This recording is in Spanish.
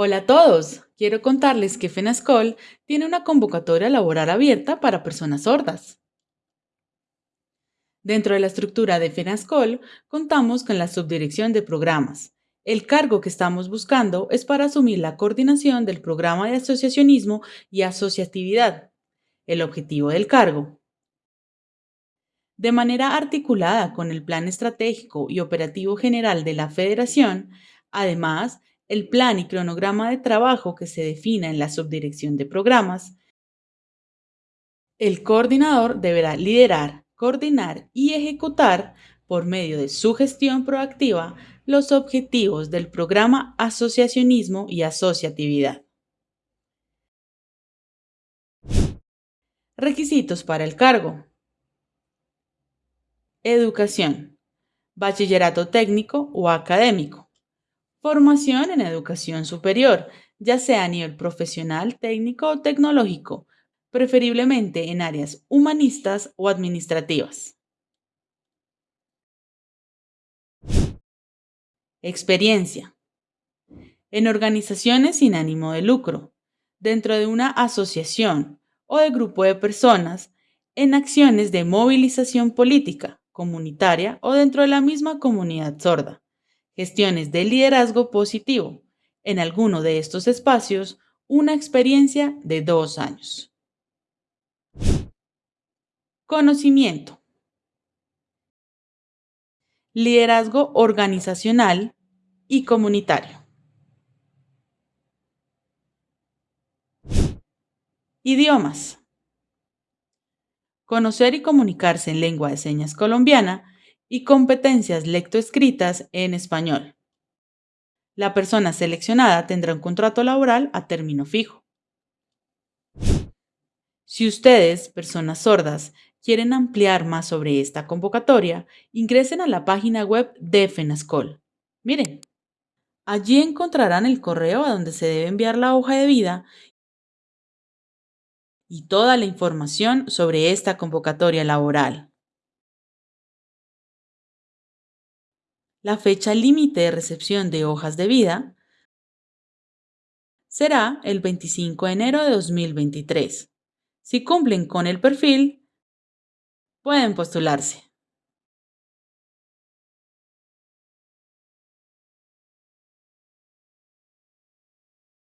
Hola a todos, quiero contarles que FENASCOL tiene una convocatoria laboral abierta para personas sordas. Dentro de la estructura de FENASCOL contamos con la subdirección de programas. El cargo que estamos buscando es para asumir la coordinación del programa de asociacionismo y asociatividad. El objetivo del cargo. De manera articulada con el Plan Estratégico y Operativo General de la Federación, además, el plan y cronograma de trabajo que se defina en la subdirección de programas, el coordinador deberá liderar, coordinar y ejecutar, por medio de su gestión proactiva, los objetivos del programa Asociacionismo y Asociatividad. Requisitos para el cargo. Educación. Bachillerato técnico o académico Formación en educación superior, ya sea a nivel profesional, técnico o tecnológico, preferiblemente en áreas humanistas o administrativas. Experiencia. En organizaciones sin ánimo de lucro, dentro de una asociación o de grupo de personas, en acciones de movilización política, comunitaria o dentro de la misma comunidad sorda gestiones de liderazgo positivo. En alguno de estos espacios, una experiencia de dos años. Conocimiento. Liderazgo organizacional y comunitario. Idiomas. Conocer y comunicarse en lengua de señas colombiana y competencias lectoescritas en español. La persona seleccionada tendrá un contrato laboral a término fijo. Si ustedes, personas sordas, quieren ampliar más sobre esta convocatoria, ingresen a la página web de FENASCOL. Miren, allí encontrarán el correo a donde se debe enviar la hoja de vida y toda la información sobre esta convocatoria laboral. La fecha límite de recepción de hojas de vida será el 25 de enero de 2023. Si cumplen con el perfil, pueden postularse.